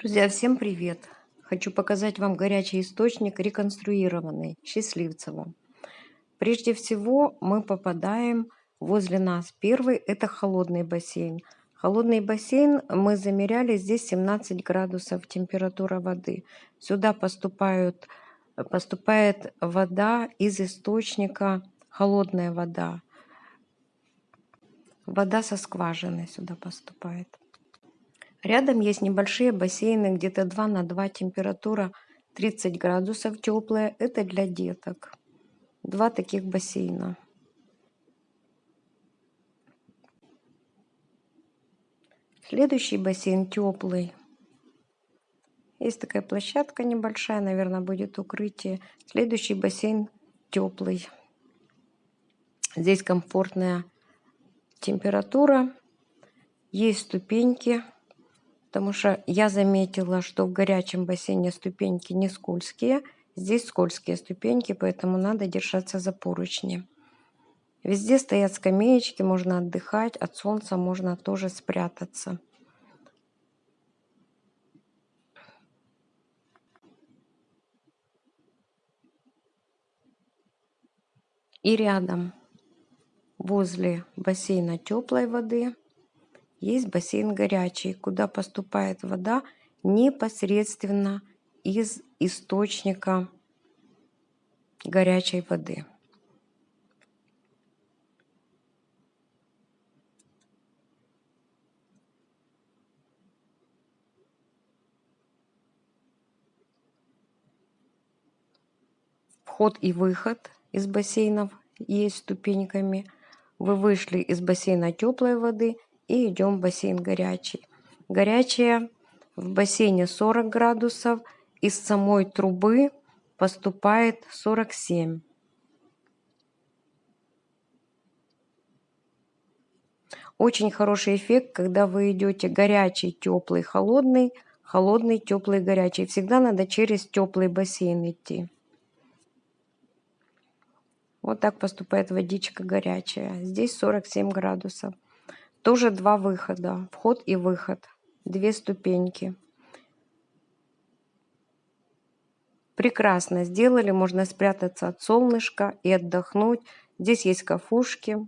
Друзья, всем привет! Хочу показать вам горячий источник, реконструированный, Счастливцево. Прежде всего мы попадаем возле нас. Первый – это холодный бассейн. Холодный бассейн мы замеряли, здесь 17 градусов температура воды. Сюда поступают, поступает вода из источника, холодная вода. Вода со скважины сюда поступает. Рядом есть небольшие бассейны, где-то 2 на 2, температура 30 градусов теплая. Это для деток. Два таких бассейна. Следующий бассейн теплый. Есть такая площадка небольшая, наверное, будет укрытие. Следующий бассейн теплый. Здесь комфортная температура. Есть ступеньки. Потому что я заметила, что в горячем бассейне ступеньки не скользкие. Здесь скользкие ступеньки, поэтому надо держаться за поручни. Везде стоят скамеечки, можно отдыхать, от солнца можно тоже спрятаться. И рядом, возле бассейна теплой воды, есть бассейн горячий, куда поступает вода непосредственно из источника горячей воды. Вход и выход из бассейнов есть ступеньками. Вы вышли из бассейна теплой воды и идем в бассейн горячий. Горячая в бассейне 40 градусов, из самой трубы поступает 47. Очень хороший эффект, когда вы идете горячий, теплый, холодный, холодный, теплый, горячий. Всегда надо через теплый бассейн идти. Вот так поступает водичка горячая. Здесь 47 градусов. Тоже два выхода, вход и выход, две ступеньки. Прекрасно сделали, можно спрятаться от солнышка и отдохнуть. Здесь есть кафушки,